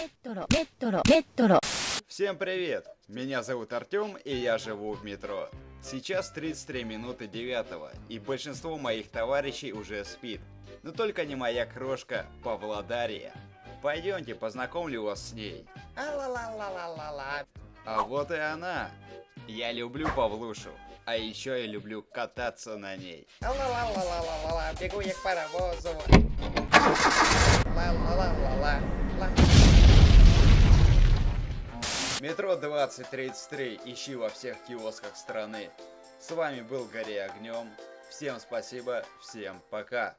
метро, метро, метро. Всем привет! Меня зовут Артем и я живу в метро. Сейчас 33 минуты 9 и большинство моих товарищей уже спит. Но только не моя крошка Павлодария. Пойдемте познакомлю вас с ней. А-ла-ла-ла-ла-ла-ла. А вот и она. Я люблю Павлушу. А еще я люблю кататься на ней. Ла-ла-ла-ла-ла-ла, бегу я к паровозу. Метро 2033 ищи во всех киосках страны. С вами был Гори Огнем. Всем спасибо, всем пока.